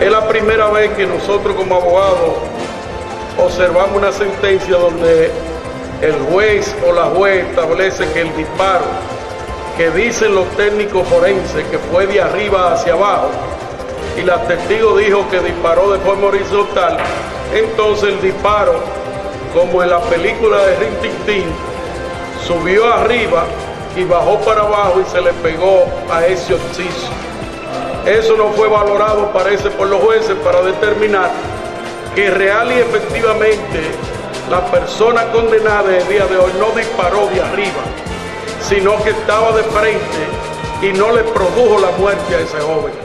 Es la primera vez que nosotros como abogados observamos una sentencia donde el juez o la juez establece que el disparo que dicen los técnicos forenses que fue de arriba hacia abajo y la testigo dijo que disparó de forma horizontal, entonces el disparo, como en la película de Rin Tin subió arriba y bajó para abajo y se le pegó a ese occiso. Eso no fue valorado, parece, por los jueces para determinar que real y efectivamente la persona condenada el día de hoy no disparó de arriba, sino que estaba de frente y no le produjo la muerte a ese joven.